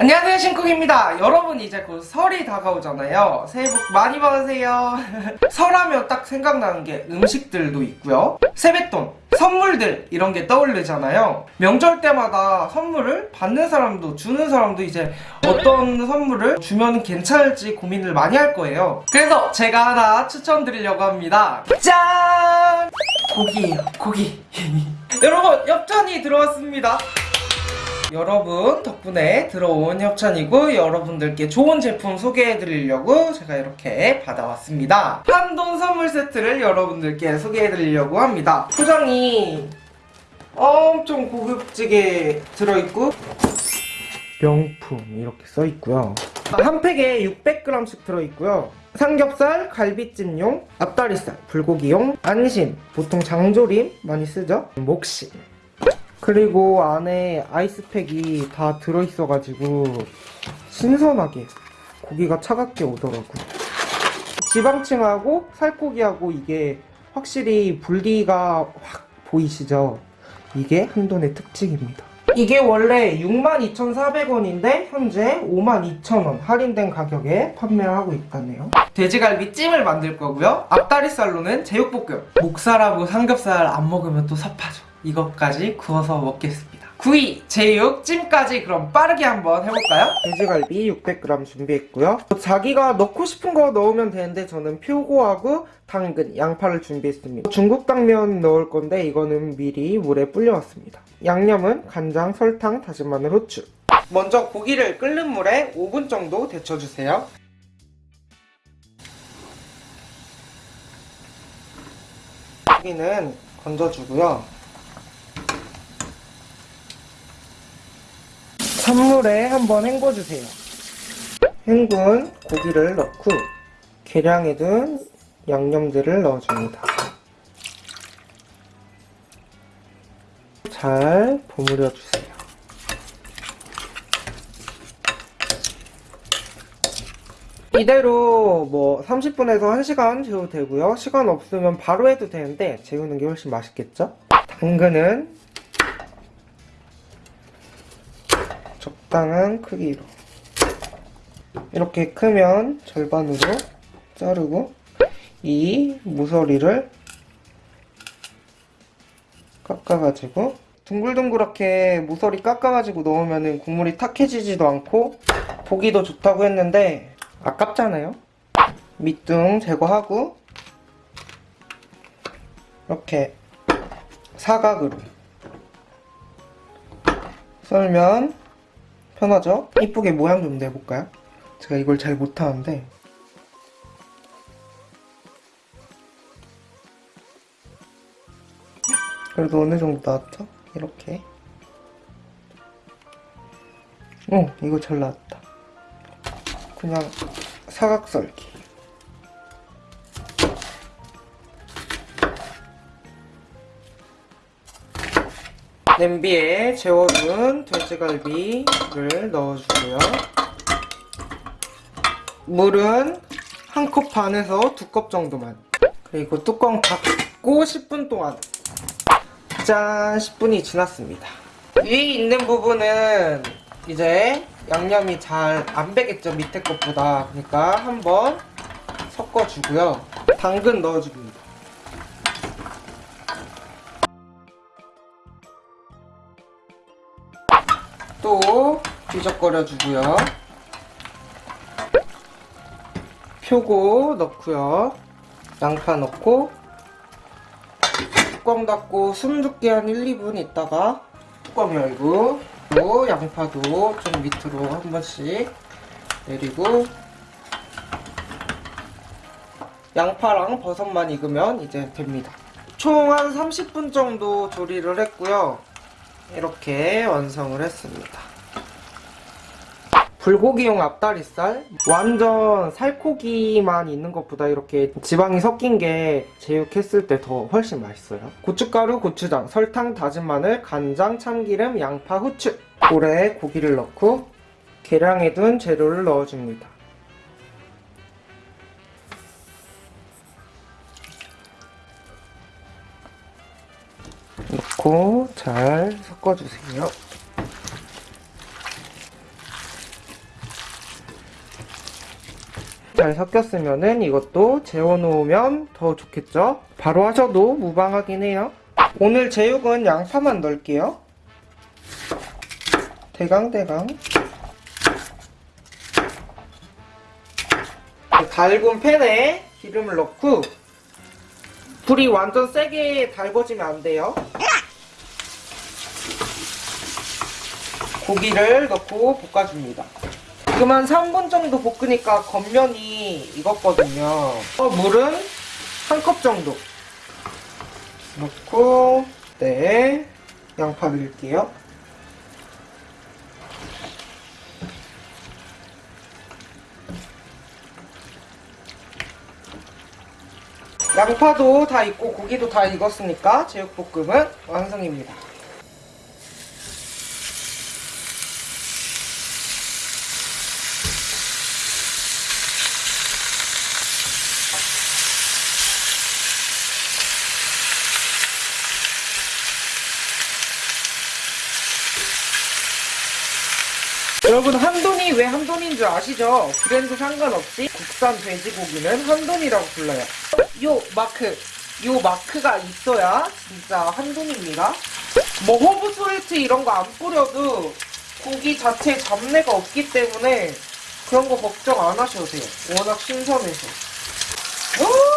안녕하세요 신쿡입니다. 여러분 이제 곧 설이 다가오잖아요. 새해 복 많이 받으세요. 설하면 딱 생각나는 게 음식들도 있고요. 세뱃돈 선물들 이런 게 떠오르잖아요. 명절 때마다 선물을 받는 사람도 주는 사람도 이제 어떤 선물을 주면 괜찮을지 고민을 많이 할 거예요. 그래서 제가 하나 추천드리려고 합니다. 짠! 고기예요 고기. 여러분 엽찬이 들어왔습니다 여러분 덕분에 들어온 협찬이고 여러분들께 좋은 제품 소개해드리려고 제가 이렇게 받아왔습니다. 한돈 선물 세트를 여러분들께 소개해드리려고 합니다. 포장이 엄청 고급지게 들어있고 명품 이렇게 써있고요. 한 팩에 600g씩 들어있고요. 삼겹살, 갈비찜용, 앞다리살, 불고기용, 안심, 보통 장조림 많이 쓰죠? 목심, 그리고 안에 아이스팩이 다 들어있어가지고 신선하게 고기가 차갑게 오더라고요. 지방층하고 살코기하고 이게 확실히 분리가 확 보이시죠? 이게 한돈의 특징입니다. 이게 원래 62,400원인데 현재 52,000원 할인된 가격에 판매를 하고 있다네요. 돼지갈비 찜을 만들 거고요. 앞다리살로는 제육볶음. 목살하고 삼겹살 안 먹으면 또 섭하죠. 이것까지 구워서 먹겠습니다. 구이, 제육, 찜까지 그럼 빠르게 한번 해볼까요? 돼지갈비 600g 준비했고요. 자기가 넣고 싶은 거 넣으면 되는데 저는 표고하고 당근, 양파를 준비했습니다. 중국 당면 넣을 건데 이거는 미리 물에 불려왔습니다. 양념은 간장, 설탕, 다진 마늘, 후추. 먼저 고기를 끓는 물에 5분 정도 데쳐주세요. 고기는 건져주고요. 찬물에 한번 헹궈주세요. 헹군 고기를 넣고 계량해 둔 양념들을 넣어줍니다. 잘 버무려 주세요. 이대로 뭐 30분에서 1시간 재워도 되고요. 시간 없으면 바로 해도 되는데 재우는 게 훨씬 맛있겠죠? 당근은 적당한 크기로. 이렇게 크면 절반으로 자르고 이 모서리를 깎아가지고 둥글둥글하게 모서리 깎아가지고 넣으면 국물이 탁해지지도 않고 보기도 좋다고 했는데 아깝잖아요. 밑둥 제거하고 이렇게 사각으로 썰면 편하죠? 이쁘게 모양 좀 내볼까요? 제가 이걸 잘 못하는데 그래도 어느 정도 나왔죠? 이렇게 어 이거 잘 나왔다 그냥 사각 썰기 냄비에 재워둔 돼지갈비를 넣어주고요. 물은 한 컵 반에서 두 컵 정도만. 그리고 뚜껑 닫고 10분 동안. 짠! 10분이 지났습니다. 위에 있는 부분은 이제 양념이 잘 안 배겠죠, 밑에 것보다. 그러니까 한번 섞어주고요. 당근 넣어줍니다. 또 뒤적거려 주고요. 표고 넣고요. 양파 넣고 뚜껑 닫고 숨 죽게 한 1, 2분 있다가 뚜껑 열고 또 양파도 좀 밑으로 한 번씩 내리고 양파랑 버섯만 익으면 이제 됩니다. 총 한 30분 정도 조리를 했고요. 이렇게 완성을 했습니다. 불고기용 앞다리살? 완전 살코기만 있는 것보다 이렇게 지방이 섞인 게 제육했을 때 더 훨씬 맛있어요. 고춧가루, 고추장, 설탕, 다진 마늘, 간장, 참기름, 양파, 후추. 볼에 고기를 넣고 계량해둔 재료를 넣어줍니다. 넣고 잘 섞어주세요. 잘 섞였으면 이것도 재워놓으면 더 좋겠죠? 바로 하셔도 무방하긴 해요. 오늘 제육은 양파만 넣을게요. 대강대강. 달군 팬에 기름을 넣고 불이 완전 세게 달궈지면 안 돼요. 고기를 넣고 볶아줍니다. 지금 한 3분 정도 볶으니까 겉면이 익었거든요. 어, 물은 한 컵 정도 넣고 네 양파 넣을게요. 양파도 다 익고 고기도 다 익었으니까 제육볶음은 완성입니다. 여러분 한돈이 왜 한돈인 줄 아시죠? 브랜드 상관없이 국산 돼지고기는 한돈이라고 불러요. 요 마크, 요 마크가 있어야 진짜 한돈입니다. 뭐 허브 salt 이런 거 안 뿌려도 고기 자체에 잡내가 없기 때문에 그런 거 걱정 안 하셔도 돼요. 워낙 신선해서. 오!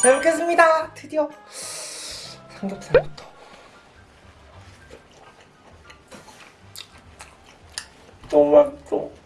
잘 먹겠습니다. 드디어 삼겹살부터. 너무 맛있어.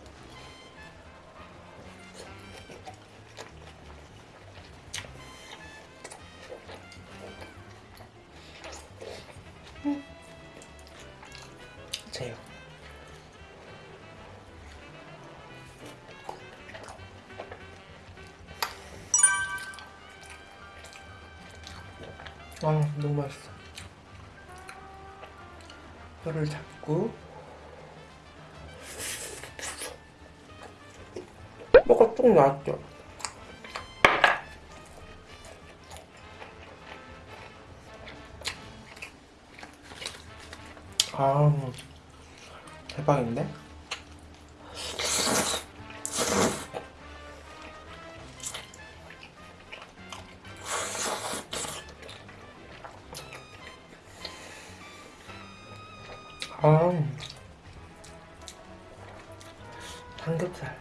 아 너무 맛있어. 뼈를 잡고. 뼈가 쭉 나왔죠? 아 대박인데? 삼겹살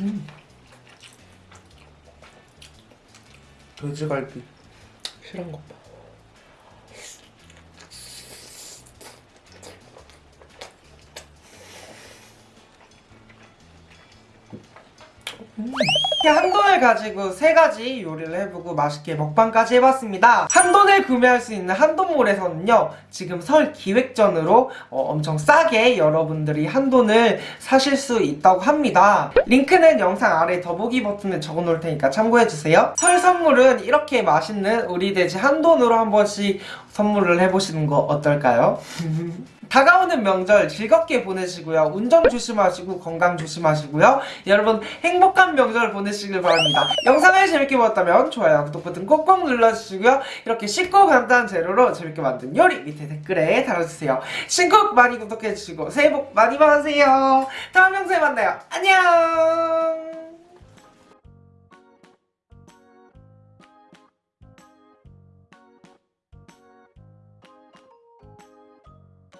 음. 돼지갈비 실한 것 봐. 이렇게 한돈을 가지고 세 가지 요리를 해보고 맛있게 먹방까지 해봤습니다. 한돈을 구매할 수 있는 한돈몰에서는요, 지금 설 기획전으로 어, 엄청 싸게 여러분들이 한돈을 사실 수 있다고 합니다. 링크는 영상 아래 더보기 버튼에 적어놓을 테니까 참고해주세요. 설 선물은 이렇게 맛있는 우리 돼지 한돈으로 한 번씩 선물을 해보시는 거 어떨까요? 다가오는 명절 즐겁게 보내시고요. 운전 조심하시고 건강 조심하시고요. 여러분 행복한 명절 보내시길 바랍니다. 영상을 재밌게 보았다면 좋아요, 구독 버튼 꼭꼭 눌러주시고요. 이렇게 쉽고 간단한 재료로 재밌게 만든 요리 밑에 댓글에 달아주세요. 신곡 많이 구독해주시고 새해 복 많이 받으세요. 다음 영상에 만나요. 안녕!